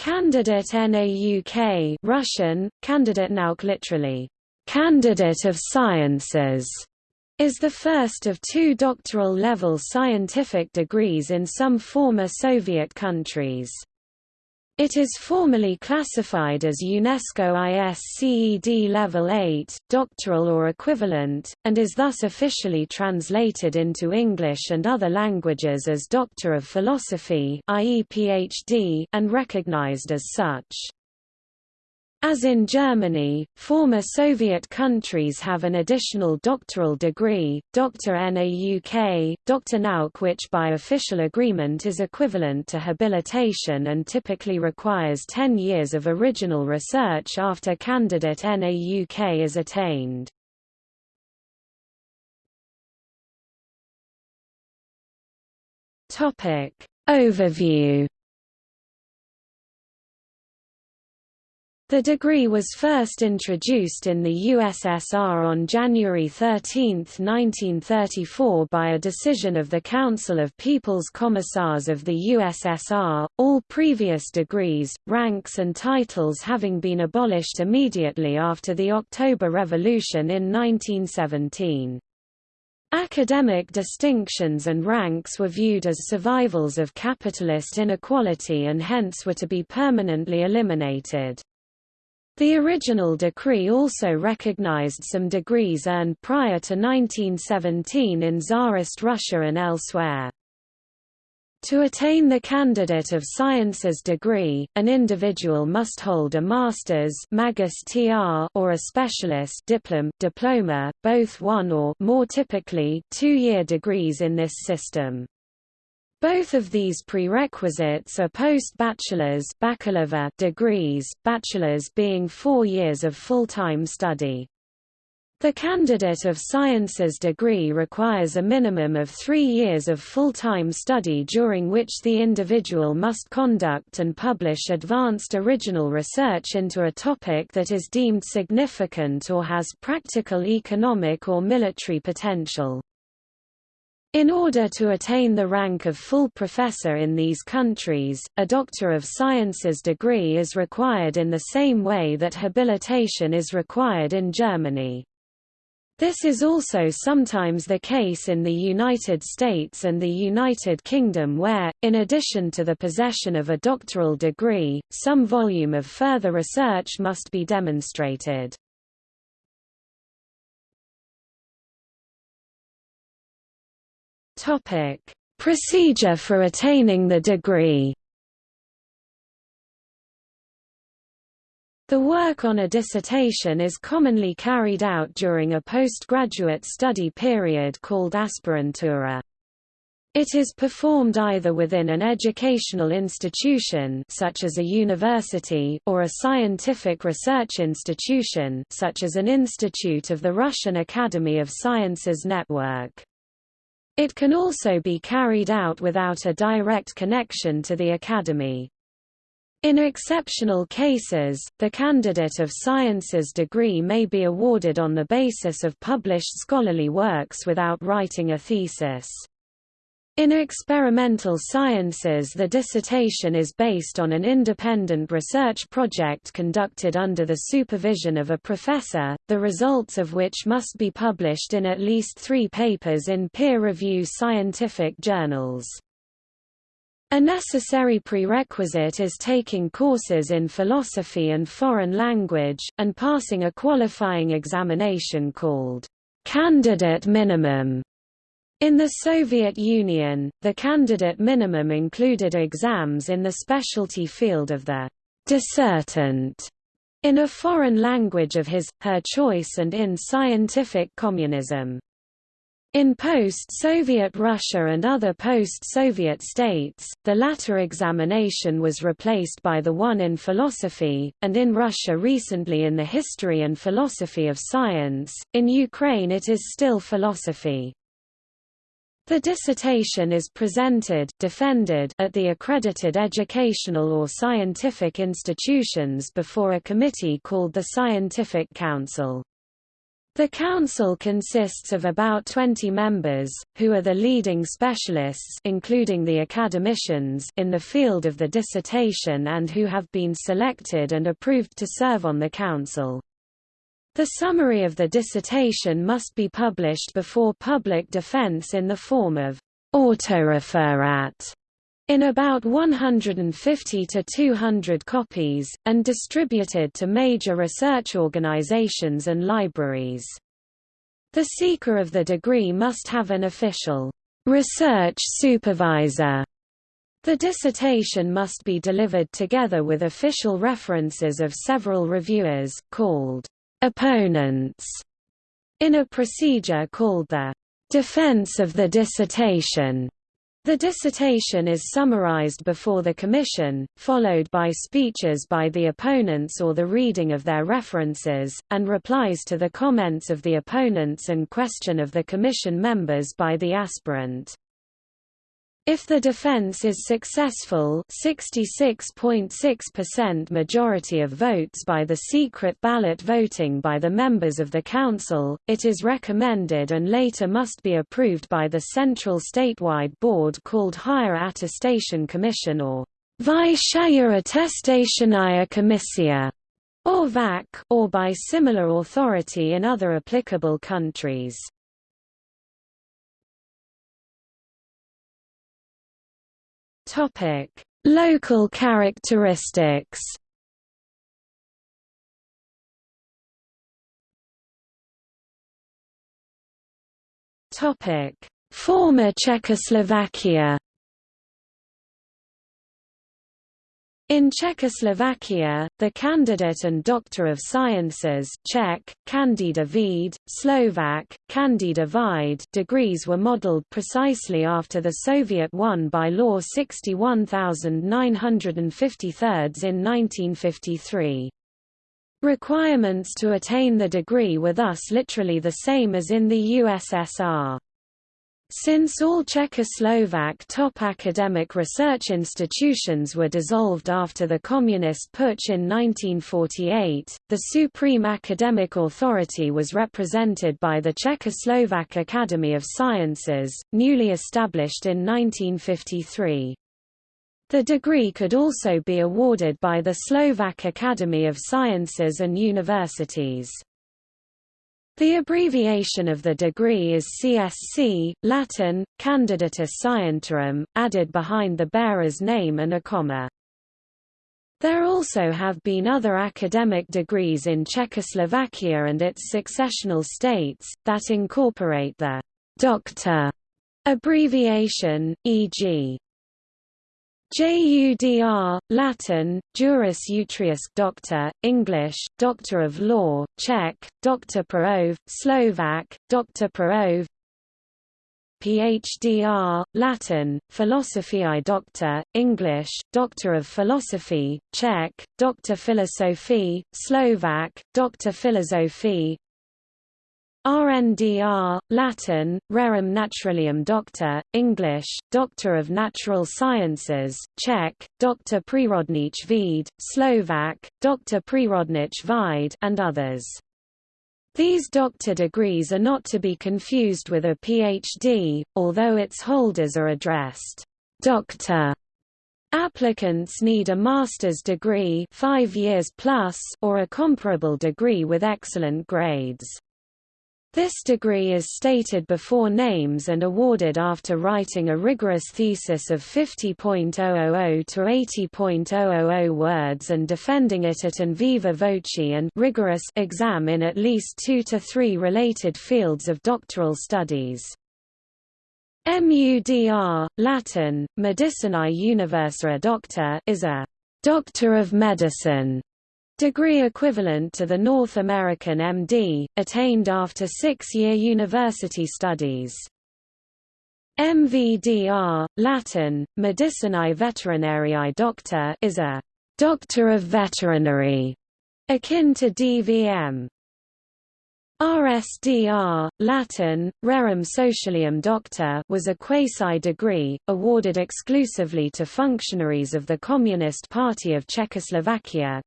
Candidate NAUK Russian, candidate nauk literally, candidate of sciences, is the first of two doctoral-level scientific degrees in some former Soviet countries. It is formally classified as UNESCO ISCED Level 8, doctoral or equivalent, and is thus officially translated into English and other languages as Doctor of Philosophy and recognized as such. As in Germany, former Soviet countries have an additional doctoral degree, Dr. NAUK, Dr. Nauk which by official agreement is equivalent to habilitation and typically requires 10 years of original research after candidate NAUK is attained. Overview The degree was first introduced in the USSR on January 13, 1934 by a decision of the Council of People's Commissars of the USSR, all previous degrees, ranks and titles having been abolished immediately after the October Revolution in 1917. Academic distinctions and ranks were viewed as survivals of capitalist inequality and hence were to be permanently eliminated. The original decree also recognized some degrees earned prior to 1917 in Tsarist Russia and elsewhere. To attain the Candidate of Sciences degree, an individual must hold a master's or a specialist diplom, diploma, both one or more typically two-year degrees in this system. Both of these prerequisites are post-bachelor's degrees, bachelor's being four years of full-time study. The Candidate of Sciences degree requires a minimum of three years of full-time study during which the individual must conduct and publish advanced original research into a topic that is deemed significant or has practical economic or military potential. In order to attain the rank of full professor in these countries, a Doctor of Sciences degree is required in the same way that habilitation is required in Germany. This is also sometimes the case in the United States and the United Kingdom where, in addition to the possession of a doctoral degree, some volume of further research must be demonstrated. Topic: Procedure for attaining the degree. The work on a dissertation is commonly carried out during a postgraduate study period called aspirantura. It is performed either within an educational institution such as a university or a scientific research institution such as an institute of the Russian Academy of Sciences network. It can also be carried out without a direct connection to the academy. In exceptional cases, the Candidate of Sciences degree may be awarded on the basis of published scholarly works without writing a thesis. In experimental sciences the dissertation is based on an independent research project conducted under the supervision of a professor, the results of which must be published in at least three papers in peer-review scientific journals. A necessary prerequisite is taking courses in philosophy and foreign language, and passing a qualifying examination called candidate minimum in the Soviet Union, the candidate minimum included exams in the specialty field of the dissertant in a foreign language of his, her choice and in scientific communism. In post-Soviet Russia and other post-Soviet states, the latter examination was replaced by the one in philosophy, and in Russia recently in the history and philosophy of science, in Ukraine it is still philosophy. The dissertation is presented defended at the accredited educational or scientific institutions before a committee called the Scientific Council. The council consists of about 20 members, who are the leading specialists including the academicians in the field of the dissertation and who have been selected and approved to serve on the council. The summary of the dissertation must be published before public defense in the form of autoreferat in about 150 to 200 copies, and distributed to major research organizations and libraries. The seeker of the degree must have an official research supervisor. The dissertation must be delivered together with official references of several reviewers, called opponents, in a procedure called the defense of the dissertation. The dissertation is summarized before the commission, followed by speeches by the opponents or the reading of their references, and replies to the comments of the opponents and question of the commission members by the aspirant. If the defense is successful 66.6% majority of votes by the secret ballot voting by the members of the council, it is recommended and later must be approved by the central statewide board called Higher Attestation Commission or Vyshaya Attestationaya Komissia or VAC, or by similar authority in other applicable countries. Topic: Local characteristics. Topic: Former Czechoslovakia. In Czechoslovakia, the candidate and Doctor of Sciences Czech, Candida Slovak, Candida Vide degrees were modelled precisely after the Soviet one by Law 61953 in 1953. Requirements to attain the degree were thus literally the same as in the USSR. Since all Czechoslovak top academic research institutions were dissolved after the Communist putsch in 1948, the supreme academic authority was represented by the Czechoslovak Academy of Sciences, newly established in 1953. The degree could also be awarded by the Slovak Academy of Sciences and Universities. The abbreviation of the degree is CSC, Latin, Candidatus Scientiarum, added behind the bearer's name and a comma. There also have been other academic degrees in Czechoslovakia and its successional states, that incorporate the «doctor» abbreviation, e.g. JUDR, Latin, Juris Utrius Doctor, English, Doctor of Law, Czech, Doctor Praov, Slovak, Doctor Praov PhDR, Latin, Philosophiae Doctor, English, Doctor of Philosophy, Czech, Doctor Philosophie, Slovak, Doctor Philosophie RNDR, Latin, Rerum Naturalium Doctor, English, Doctor of Natural Sciences, Czech, Dr. Prirodnich Vede, Slovak, Dr. Prirodnich Vide and others. These doctor degrees are not to be confused with a PhD, although its holders are addressed doctor. Applicants need a master's degree 5 years plus or a comparable degree with excellent grades. This degree is stated before names and awarded after writing a rigorous thesis of 50.000 to 80.000 words and defending it at an viva voce and rigorous exam in at least two to three related fields of doctoral studies. MUDR, Latin, Medicinae Universa Doctor is a Doctor of Medicine degree equivalent to the North American MD, attained after six-year university studies. MVDR, Latin, Medicinae Veterinariae Doctor is a «doctor of veterinary», akin to DVM. RSDR, Latin, Rerum Socialium Doctor was a quasi-degree, awarded exclusively to functionaries of the Communist Party of Czechoslovakia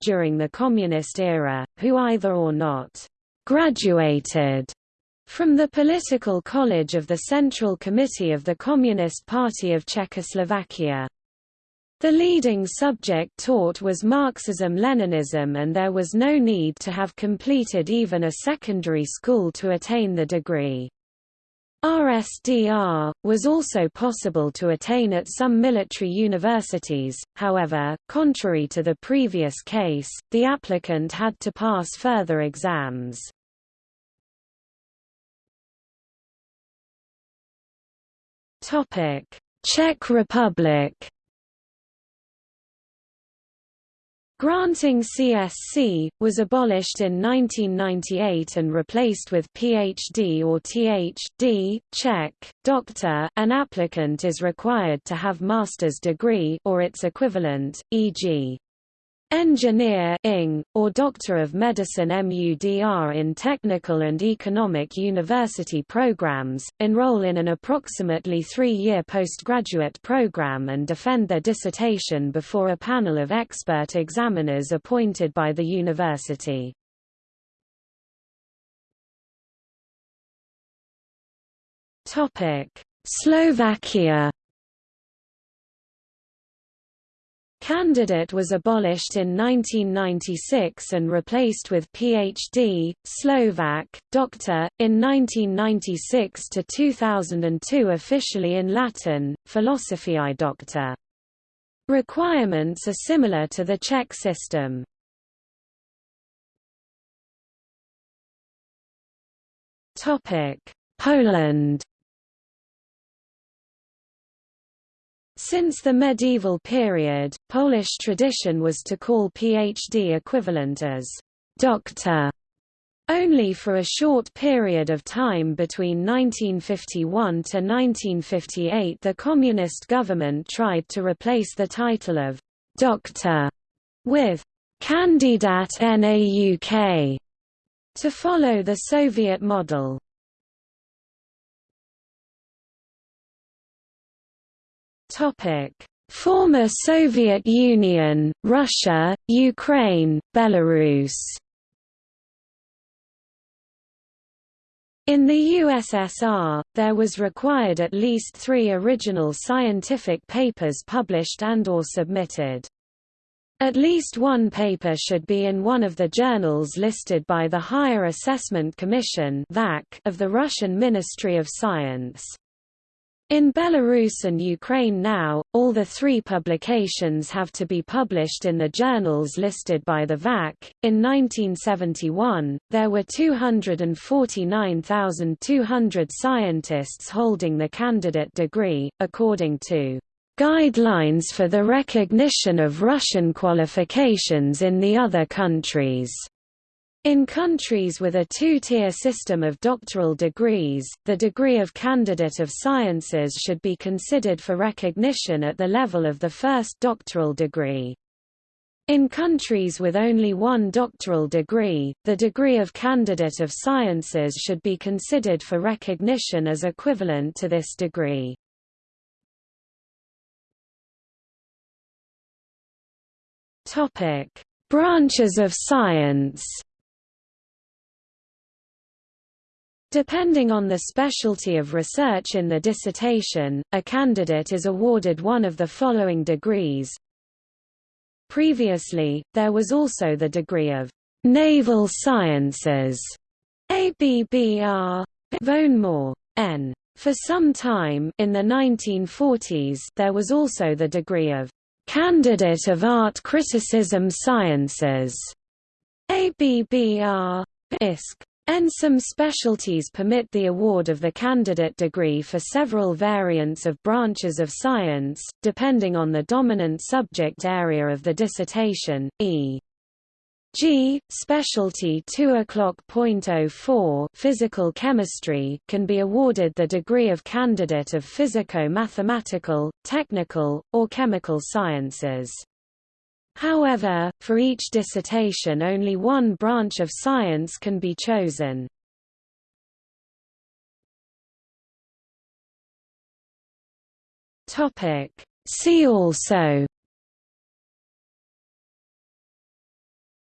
during the Communist era, who either or not graduated from the Political College of the Central Committee of the Communist Party of Czechoslovakia. The leading subject taught was Marxism-Leninism and there was no need to have completed even a secondary school to attain the degree. RSDR, was also possible to attain at some military universities, however, contrary to the previous case, the applicant had to pass further exams. Czech Republic Granting CSC, was abolished in 1998 and replaced with PhD or Th.D. Czech, doctor an applicant is required to have master's degree or its equivalent, e.g. Engineer Ing, or Doctor of Medicine MUDR in technical and economic university programs, enroll in an approximately three-year postgraduate program and defend their dissertation before a panel of expert examiners appointed by the university. Slovakia Candidate was abolished in 1996 and replaced with PhD, Slovak, Doctor, in 1996 to 2002 officially in Latin, Philosophiae Doctor. Requirements are similar to the Czech system. Poland Since the medieval period, Polish tradition was to call PhD equivalent as doctor only for a short period of time between 1951 to 1958 the communist government tried to replace the title of doctor with Kandidat Nauk to follow the Soviet model. Topic: Former Soviet Union, Russia, Ukraine, Belarus. In the USSR, there was required at least three original scientific papers published and or submitted. At least one paper should be in one of the journals listed by the Higher Assessment Commission of the Russian Ministry of Science. In Belarus and Ukraine now, all the three publications have to be published in the journals listed by the VAC. In 1971, there were 249,200 scientists holding the candidate degree, according to Guidelines for the Recognition of Russian Qualifications in the Other Countries. In countries with a two-tier system of doctoral degrees, the degree of Candidate of Sciences should be considered for recognition at the level of the first doctoral degree. In countries with only one doctoral degree, the degree of Candidate of Sciences should be considered for recognition as equivalent to this degree. Branches of science Depending on the specialty of research in the dissertation, a candidate is awarded one of the following degrees. Previously, there was also the degree of Naval Sciences, ABBR, More N. For some time in the 1940s there was also the degree of Candidate of Art Criticism Sciences, ABBR, ISC. And some specialties permit the award of the candidate degree for several variants of branches of science, depending on the dominant subject area of the dissertation, e. G. Specialty 2.04 Physical chemistry can be awarded the degree of candidate of physico-mathematical, technical, or chemical sciences. However, for each dissertation only one branch of science can be chosen. See also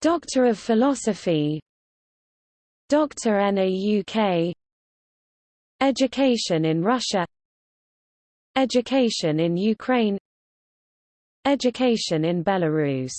Doctor of Philosophy Dr. NAUK Education in Russia Education in Ukraine Education in Belarus